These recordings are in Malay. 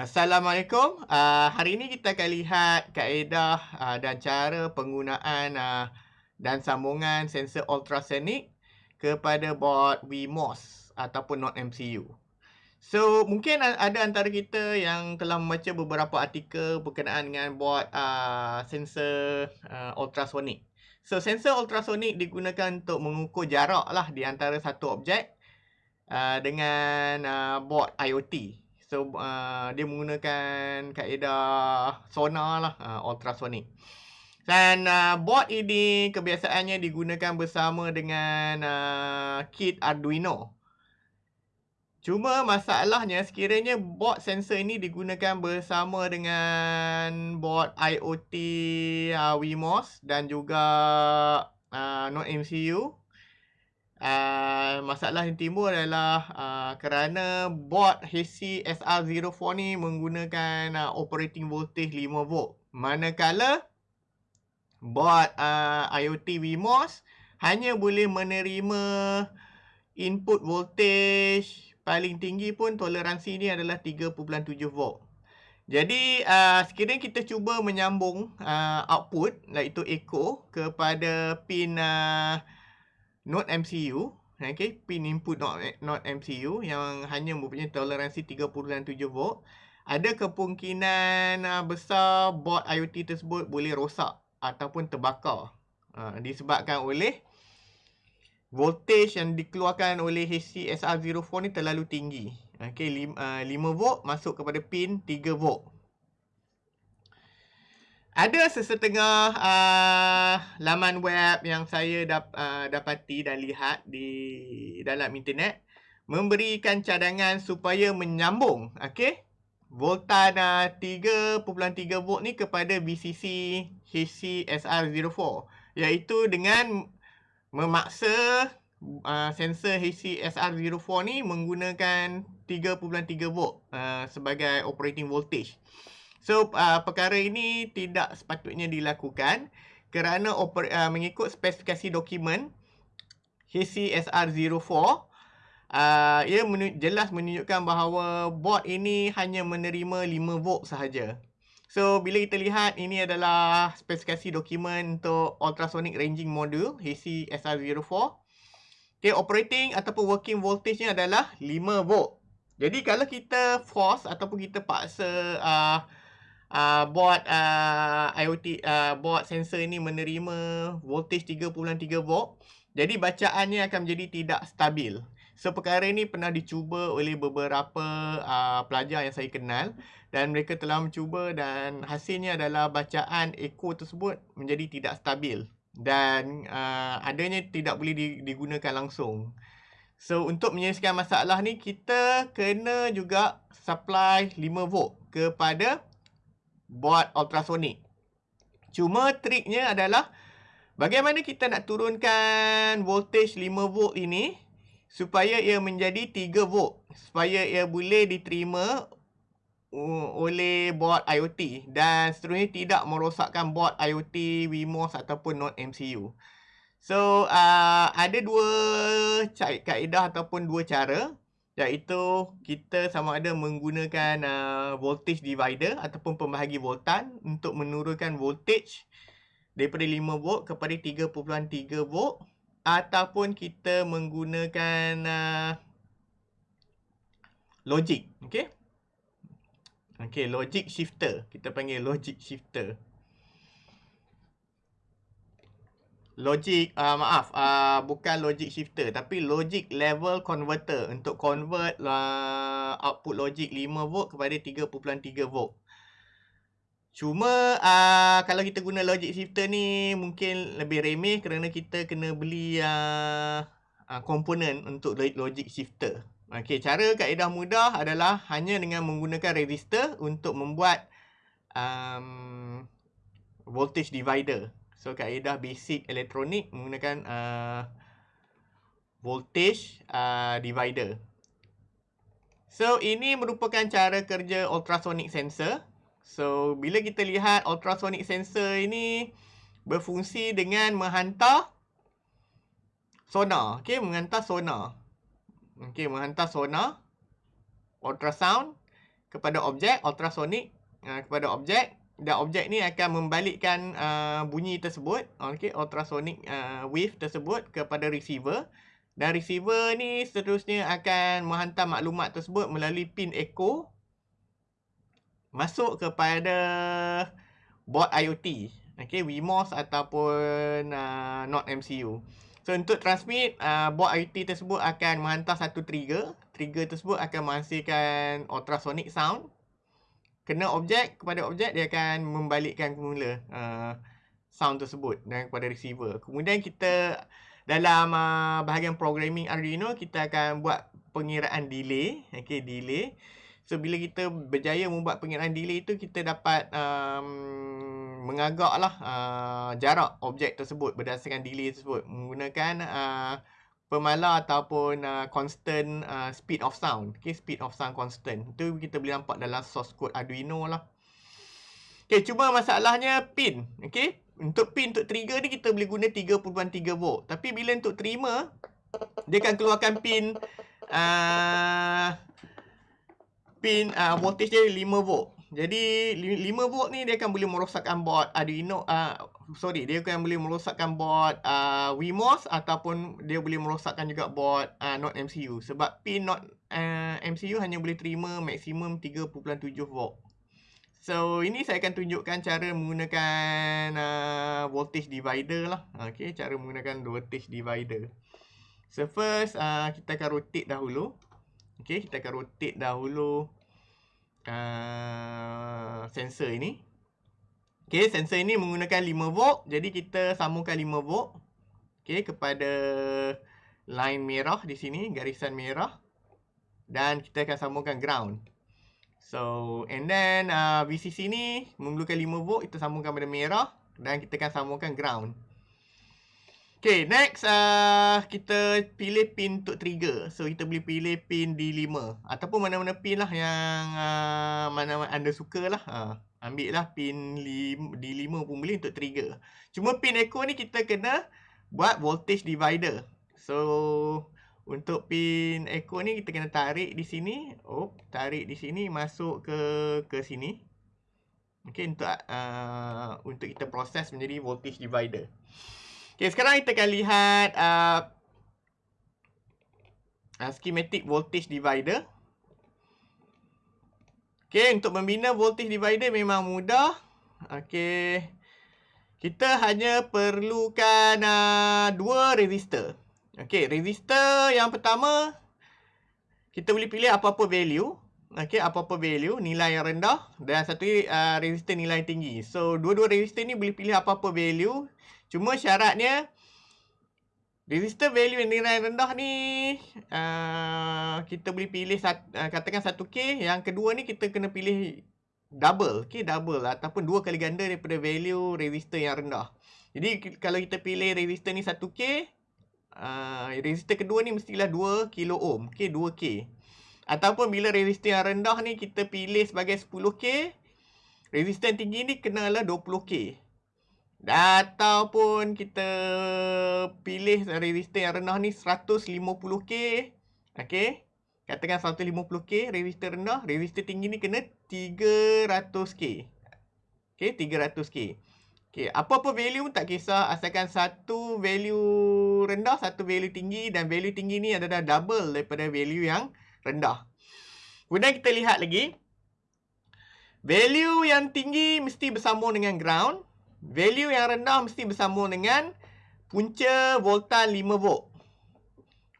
Assalamualaikum. Uh, hari ini kita akan lihat kaedah uh, dan cara penggunaan uh, dan sambungan sensor ultrasonic kepada board WeMOS ataupun not MCU. So, mungkin ada antara kita yang telah membaca beberapa artikel berkenaan dengan board uh, sensor uh, ultrasonic. So, sensor ultrasonic digunakan untuk mengukur jarak lah di antara satu objek uh, dengan uh, board IoT. So uh, dia menggunakan kaedah sonar lah uh, ultrasonic. Dan uh, board ini kebiasaannya digunakan bersama dengan uh, kit Arduino. Cuma masalahnya sekiranya board sensor ini digunakan bersama dengan board IoT uh, WeMOS dan juga uh, Node MCU Uh, masalah yang timbul adalah uh, kerana board HC SR04 ni menggunakan uh, operating voltage 5 volt. Manakala board uh, IoT WeMOS hanya boleh menerima input voltage paling tinggi pun toleransi ni adalah 3.7 volt. Jadi uh, sekiranya kita cuba menyambung uh, output iaitu echo kepada pin uh, Node MCU okay, pin input Node, Node MCU yang hanya mempunyai toleransi 3.7 volt ada kemungkinan uh, besar board IoT tersebut boleh rosak ataupun terbakar uh, disebabkan oleh voltage yang dikeluarkan oleh HC-SR04 ni terlalu tinggi. Okay, 5, uh, 5 volt masuk kepada pin 3 volt. Ada sesetengah uh, laman web yang saya dap, uh, dapati dan lihat di dalam internet memberikan cadangan supaya menyambung okey voltan uh, 3.3 volt ni kepada VCC HC-SR04 iaitu dengan memaksa uh, sensor HC-SR04 ni menggunakan 3.3 volt uh, sebagai operating voltage So uh, perkara ini tidak sepatutnya dilakukan kerana oper, uh, mengikut spesifikasi dokumen HCSR04 uh, ia menunj jelas menunjukkan bahawa board ini hanya menerima 5 volt sahaja. So bila kita lihat ini adalah spesifikasi dokumen untuk ultrasonic ranging module HCSR04. Okay, operating ataupun working voltage nya adalah 5 volt. Jadi kalau kita force ataupun kita paksa uh, uh, board uh, IoT uh, board sensor ini menerima voltage 3.3 volt jadi bacaannya akan menjadi tidak stabil so perkara ini pernah dicuba oleh beberapa uh, pelajar yang saya kenal dan mereka telah mencuba dan hasilnya adalah bacaan echo tersebut menjadi tidak stabil dan uh, adanya tidak boleh digunakan langsung So untuk menyelesaikan masalah ni kita kena juga supply 5 volt kepada board ultrasonic. Cuma triknya adalah bagaimana kita nak turunkan voltage 5 volt ini supaya ia menjadi 3 volt. Supaya ia boleh diterima oleh board IoT dan seterusnya tidak merosakkan board IoT, WeMOS ataupun Node MCU. So, uh, ada dua kaedah ataupun dua cara iaitu kita sama ada menggunakan uh, voltage divider ataupun pembahagi voltan untuk menurunkan voltage daripada 5 volt kepada 3.3 volt ataupun kita menggunakan uh, logic okey? Okey logic shifter. Kita panggil logic shifter. Logic uh, maaf uh, bukan logic shifter tapi logic level converter. Untuk convert uh, output logic 5 volt kepada 3.3 volt cuma uh, kalau kita guna logic shifter ni mungkin lebih remeh kerana kita kena beli uh, uh, komponen untuk logic shifter Okey, cara kaedah mudah adalah hanya dengan menggunakan resistor untuk membuat um, voltage divider So kaedah basic elektronik menggunakan uh, voltage uh, divider. So, ini merupakan cara kerja ultrasonic sensor. So, bila kita lihat ultrasonic sensor ini berfungsi dengan menghantar sonar. Okay, menghantar sonar. Okay, menghantar sonar ultrasound kepada objek ultrasonic uh, kepada objek dan objek ni akan membalikkan uh, bunyi tersebut okay, ultrasonic uh, wave tersebut kepada receiver dan receiver ni seterusnya akan menghantar maklumat tersebut melalui pin echo masuk kepada board IoT. Okay, WeMOS ataupun uh, not MCU. So, untuk transmit, uh, board IoT tersebut akan menghantar satu trigger. Trigger tersebut akan menghasilkan ultrasonic sound. Kena objek kepada objek, dia akan membalikkan semula uh, sound tersebut dan kepada receiver. Kemudian kita dalam uh, bahagian programming Arduino kita akan buat pengiraan delay okey delay so bila kita berjaya membuat pengiraan delay itu kita dapat um, mengagaklah uh, jarak objek tersebut berdasarkan delay tersebut. Menggunakan uh, pemala ataupun uh, constant uh, speed of sound. Okey speed of sound constant. Itu kita boleh nampak dalam source code Arduino lah. Okey cuma masalahnya pin. Okey untuk pin untuk trigger ni kita boleh guna 3.3 volt. Tapi bila untuk trimmer, dia akan keluarkan pin uh, pin uh, voltage dia 5 volt. Jadi 5 volt ni dia akan boleh merosakkan board Arduino uh, sorry dia akan boleh merosakkan board uh, WeMOS ataupun dia boleh merosakkan juga board uh, not MCU sebab pin not uh, MCU hanya boleh terima maksimum 3.7 volt. So, ini saya akan tunjukkan cara menggunakan uh, voltage divider lah. Okay, cara menggunakan voltage divider. So, first uh, kita akan rotate dahulu. Okay, kita akan rotate dahulu uh, sensor ini. Okay, sensor ini menggunakan 5 volt. Jadi, kita sambungkan 5 volt. Okay, kepada line merah di sini, garisan merah. Dan kita akan sambungkan ground. So, and then uh, VCC ni memerlukan 5 volt, kita sambungkan pada merah dan kita akan sambungkan ground. Okay, next uh, kita pilih pin untuk trigger. So, kita boleh pilih pin D5 ataupun mana-mana pin lah yang uh, mana-mana anda suka lah. Uh, ambil lah pin D5 pun boleh untuk trigger. Cuma pin echo ni kita kena buat voltage divider. So, untuk pin echo ni kita kena tarik di sini. Oh, tarik di sini masuk ke ke sini. Okey untuk uh, untuk kita proses menjadi voltage divider. Okey, sekarang kita akan lihat uh, uh, schematic voltage divider. Okey, untuk membina voltage divider memang mudah. Okey. Kita hanya perlukan uh, dua resistor. Okey, resistor yang pertama kita boleh pilih apa-apa value. Okey, apa-apa value, nilai yang rendah dan satu uh, resistor nilai tinggi. So, dua-dua resistor ni boleh pilih apa-apa value. Cuma syaratnya resistor value yang nilai rendah ni uh, kita boleh pilih sat, uh, katakan 1K. Yang kedua ni kita kena pilih double. Okey, double ataupun dua kali ganda daripada value resistor yang rendah. Jadi, kalau kita pilih resistor ni 1K, uh, resistor kedua ni mestilah 2 kilo ohm. Okey, 2K. Ataupun bila resistor yang rendah ni kita pilih sebagai 10K, resistor yang tinggi ni kenalah 20K. Ataupun kita pilih resistor yang rendah ni 150K. Okey. Katakan 150K resistor rendah, resistor tinggi ni kena 300K. Okey, 300K. Okay, apa-apa value pun tak kisah asalkan satu value rendah, satu value tinggi dan value tinggi ni adalah double daripada value yang rendah. Kemudian kita lihat lagi. Value yang tinggi mesti bersambung dengan ground. Value yang rendah mesti bersambung dengan punca voltan 5 volt.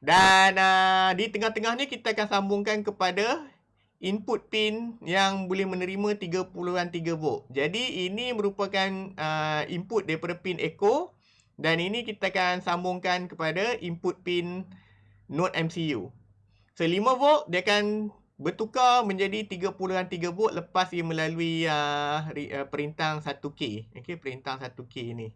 Dan uh, di tengah-tengah ni kita akan sambungkan kepada input pin yang boleh menerima 30.3 volt. Jadi ini merupakan uh, input daripada pin echo dan ini kita akan sambungkan kepada input pin node MCU. So 5 volt dia akan bertukar menjadi 30.3 volt lepas ia melalui uh, uh, perintah 1K. Okey, perintah 1K ni.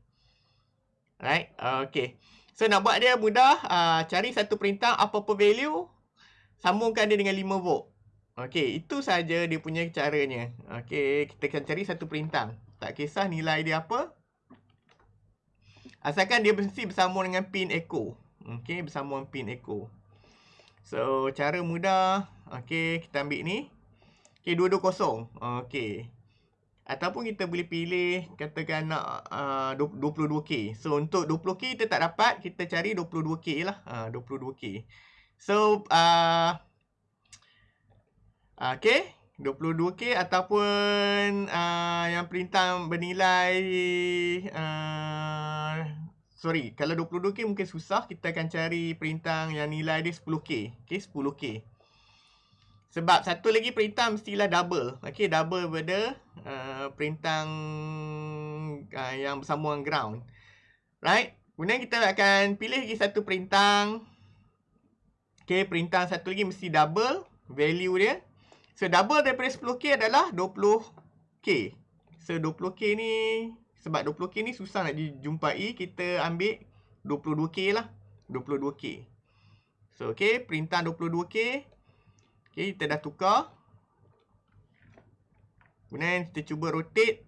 Right? Okay. So nak buat dia mudah, uh, cari satu perintah apa-apa value, sambungkan dia dengan 5 volt. Okey, itu saja dia punya caranya. Okey, kita akan cari satu perintah. Tak kisah nilai dia apa. Asalkan dia mesti bersambung dengan pin echo. Okey, bersambung pin echo. So, cara mudah. Okey, kita ambil ni. Okey, 220. Okey. Ataupun kita boleh pilih katakan nak uh, 22K. So untuk 20K kita tak dapat, kita cari 22K lah. Uh, 22K. So uh, okay. 22K ataupun uh, yang perintah bernilai uh, sorry, kalau 22K mungkin susah, kita akan cari perintah yang nilai dia 10K. Okay, 10K. Sebab satu lagi perintah mestilah double. Okey, double pada uh, perintah uh, yang bersambung dengan ground. Right? Kemudian kita akan pilih lagi satu perintah. Okey, perintah satu lagi mesti double value dia. So, double daripada 10K adalah 20K. So, 20K ni, sebab 20K ni susah nak dijumpai, kita ambil 22K lah. 22K. So, okey, perintah 22K. Okay, kita dah tukar. Kemudian kita cuba rotate.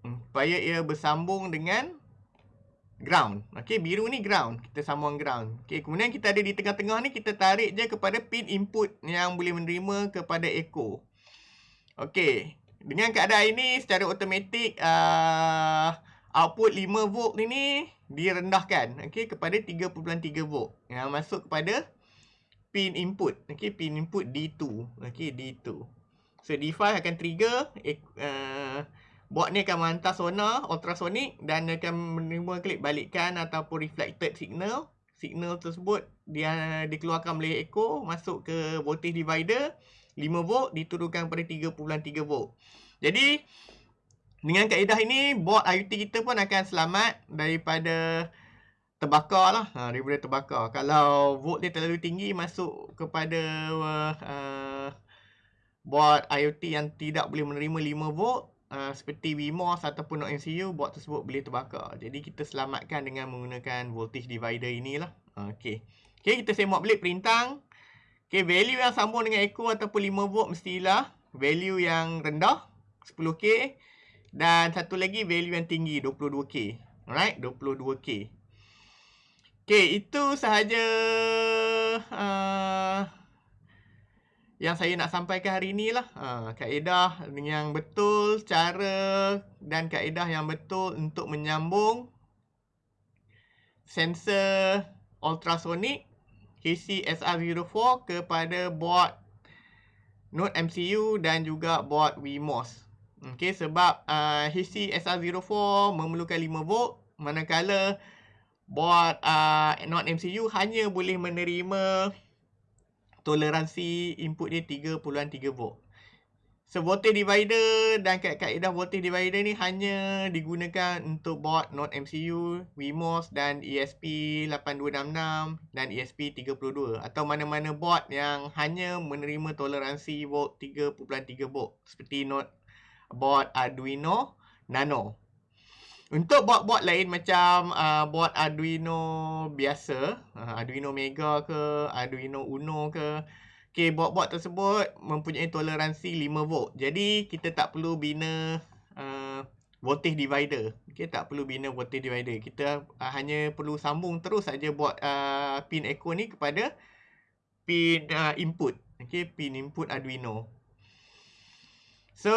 Hmm, supaya ia bersambung dengan ground. Okay, biru ni ground. Kita sambung ground. Okay, kemudian kita ada di tengah-tengah ni, kita tarik je kepada pin input yang boleh menerima kepada echo. Okay, dengan keadaan ini secara automatik uh, output 5 volt ini direndahkan okay, kepada 3.3 volt. Yang masuk kepada pin input. Okay, pin input D2. Okay, D2. So, D5 akan trigger. Uh, board ni akan menghantar sonar ultrasonic dan akan menerima klik balikkan ataupun reflected signal. Signal tersebut dia dikeluarkan oleh echo masuk ke voltage divider 5 volt diturunkan pada 3.3 volt. Jadi dengan kaedah ini board IoT kita pun akan selamat daripada terbakar lah ha, daripada terbakar. Kalau volt dia terlalu tinggi masuk kepada uh, board IoT yang tidak boleh menerima 5 volt uh, seperti WMOS ataupun MCU board tersebut boleh terbakar. Jadi kita selamatkan dengan menggunakan voltage divider inilah. Okey. Okey kita semak balik perintah okey value yang sambung dengan echo ataupun 5 volt mestilah value yang rendah 10k dan satu lagi value yang tinggi 22k alright 22k Okay, itu sahaja uh, yang saya nak sampaikan hari ini lah. Uh, kaedah yang betul, cara dan kaedah yang betul untuk menyambung sensor ultrasonic HC SR04 kepada board Node MCU dan juga board WMOS. Okay, sebab uh, HC SR04 memerlukan 5 volt manakala board uh, non-MCU hanya boleh menerima toleransi input dia 3.3 volt. So voltage divider dan kaedah voltage divider ni hanya digunakan untuk board non MCU, WMOS dan ESP8266 dan ESP32 atau mana-mana board yang hanya menerima toleransi volt 3.3 volt seperti not board Arduino Nano. Untuk board-board lain macam uh, board Arduino biasa, uh, Arduino Mega ke, Arduino Uno ke, okay, board-board tersebut mempunyai toleransi 5 volt. Jadi, kita tak perlu bina uh, voltage divider. Okay, tak perlu bina voltage divider. Kita uh, hanya perlu sambung terus saja board uh, pin echo ni kepada pin uh, input. Okay, pin input Arduino. So,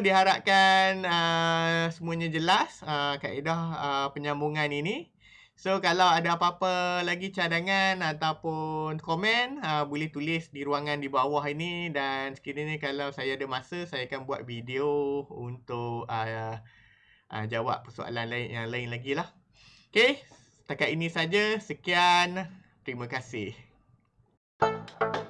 diharapkan uh, semuanya jelas uh, kaedah uh, penyambungan ini. So, kalau ada apa-apa lagi cadangan ataupun komen, uh, boleh tulis di ruangan di bawah ini. Dan sekiranya kalau saya ada masa, saya akan buat video untuk uh, uh, jawab persoalan lain yang lain lagi lah. Okay, setakat ini saja. Sekian. Terima kasih. Thank you.